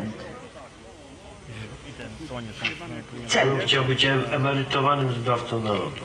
prezydent. Cel być emerytowanym zbawcą narodu.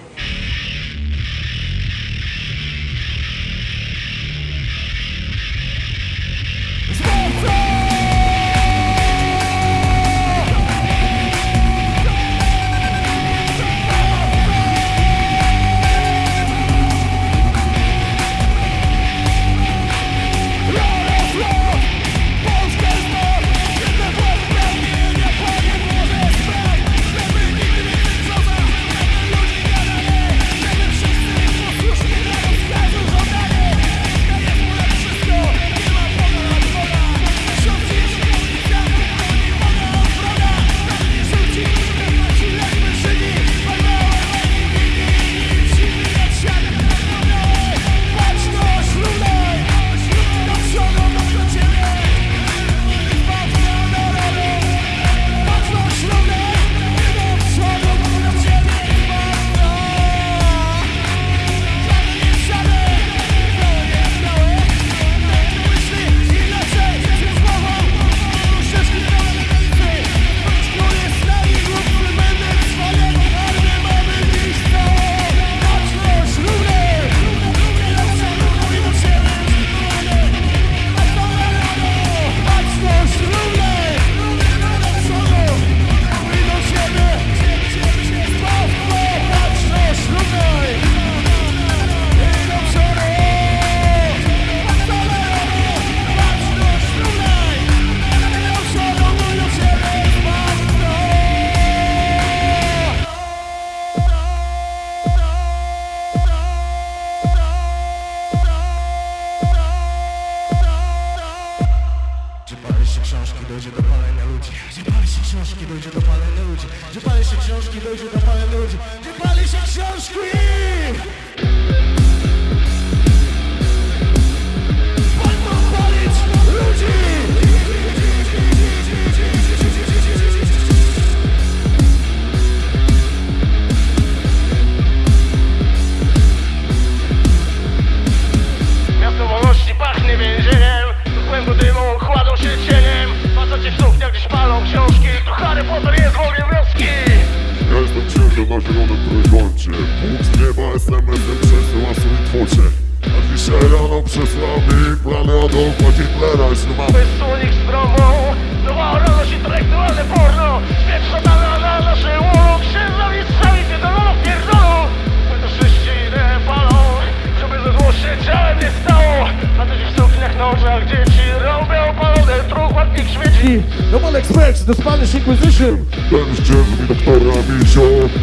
No one expects the Spanish Inquisition. Ten ścieżki doktora Misio.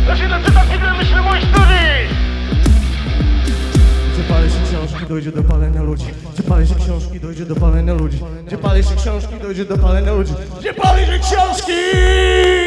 Ja się doczytam kiedy myślę mojej historii Gdzie pali się książki, dojdzie do palenia ludzi. Gdzie pali się książki, dojdzie do palenia ludzi. Gdzie pali się książki, dojdzie do palenia ludzi. Gdzie pali się książki!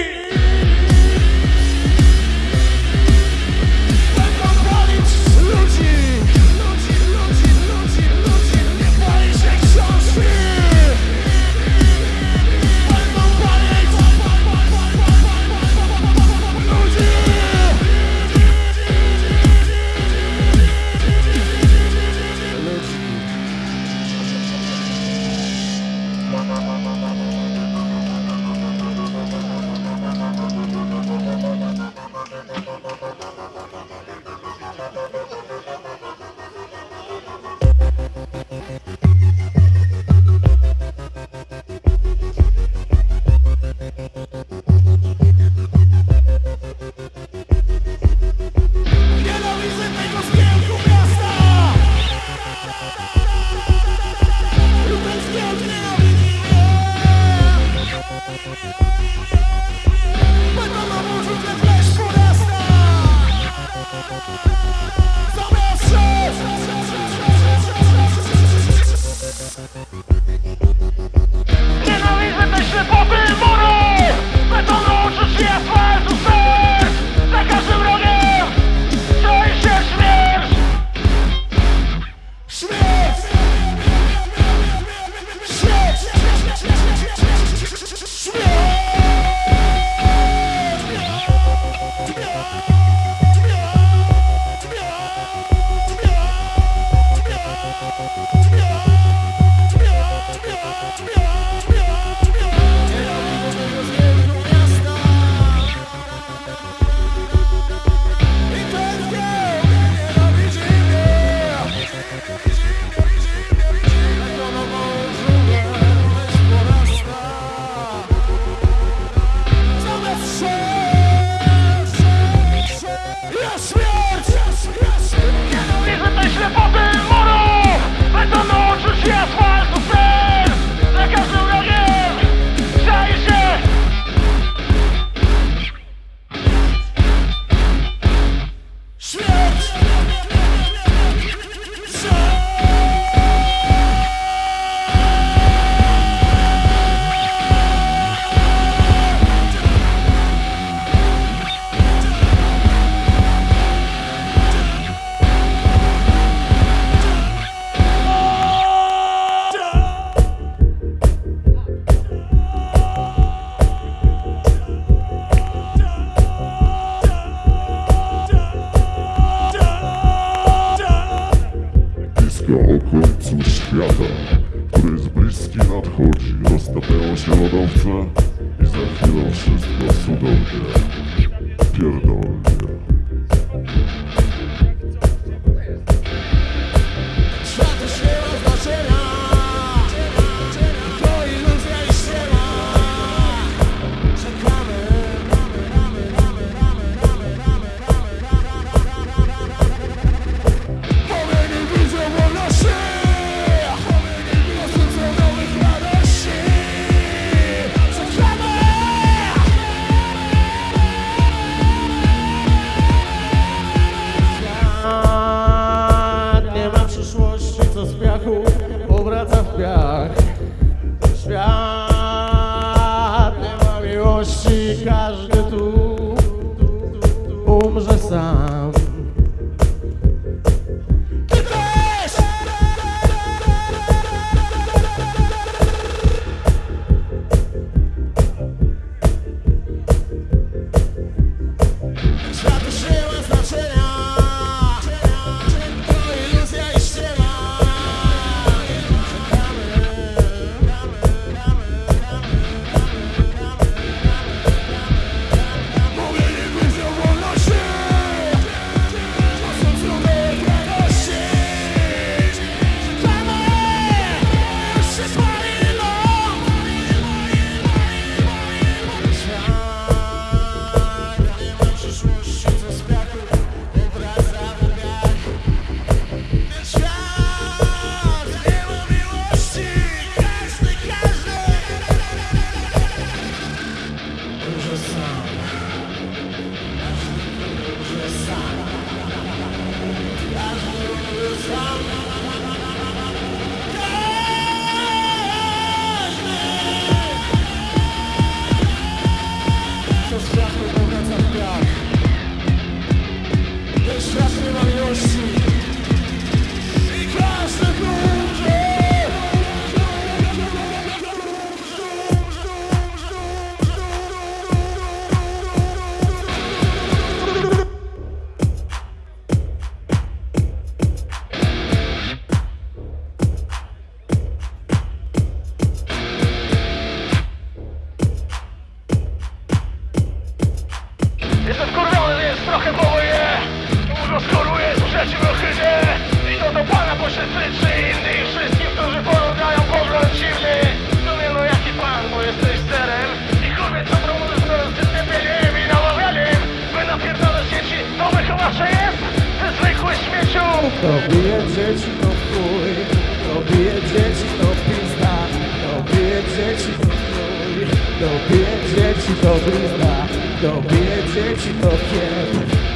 Śmieciu To bije dzieci to chuj To bije dzieci to pizda To bije dzieci to chuj To bije dzieci to blizna To bije dzieci to kiep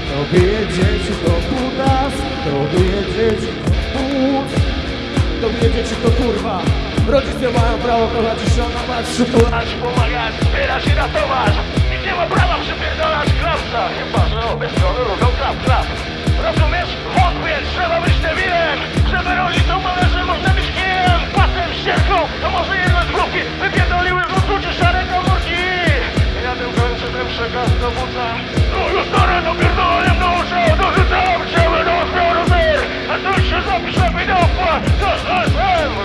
To bije dzieci to kutas To bije dzieci to płód To bije dzieci to kurwa. Rodzice mają prawo kochać i szanować. Przytulać pomagać, wspierać i ratować. Nikt nie ma prawa przypierdolać klapsa Chyba, że obie strony ruchą klap, klap Rozumiesz? Trzeba być debilem Żeby rodzicom należy można być kijem. Pasem, ścierką, to może jedno z grupki Wypierdoliły z odczucie szare komórki. Ja tym kończę ten przekaz do buta No już stare napierdoleniem do uszu Dorzucam ciebie do zbioru zer. A tu się zapisze widowła To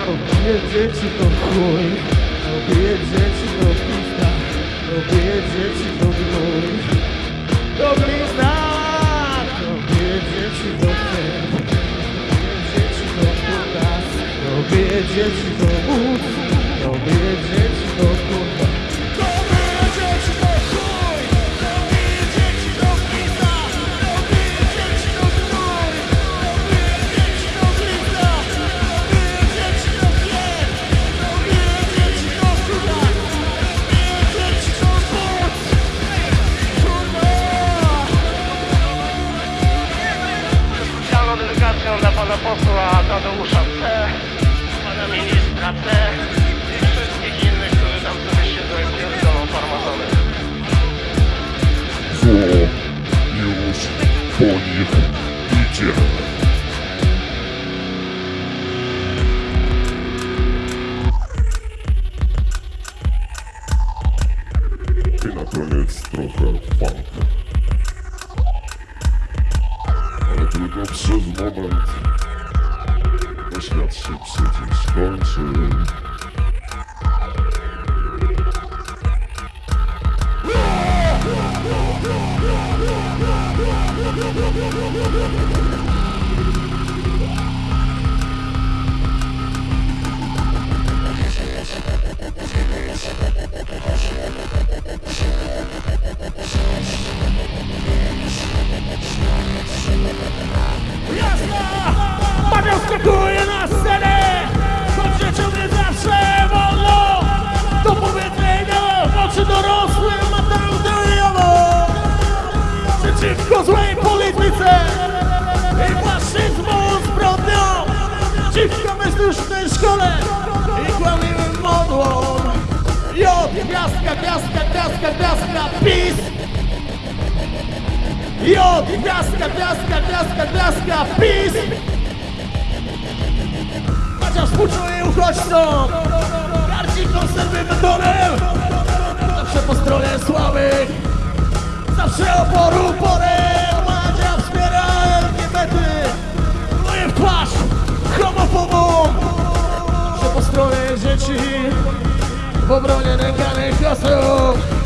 To bije dzieci to chuj To bije dzieci to pizda To bije dzieci To dzieci to To bije dzieci to kurwa To bije dzieci to chuj To bije dzieci to pizda To bije dzieci to gnój To bije dzieci to blizna To bije dzieci to kiep To bije dzieci to To bije dzieci to but Kurwa Specjalną dedykacją dla pana posła Tadeusza. C, C i wszystkich innych, którzy tam sobie siedzą i pierdolą farmazony. Zło już po nich idzie I na koniec trochę funk. Ale tylko przez moment gwiazdka, gwiazdka, PiS! Jod, gwiazdka, gwiazdka, gwiazdka, gwiazdka, PiS! Macia współczuje uchodźcom! Garci konserwy betonem Zawsze po stronie słabych Zawsze oporu porem Madzia wspiera LGBT Moje w twarz homofobom Zawsze po stronie dzieci W obronie nękanych osób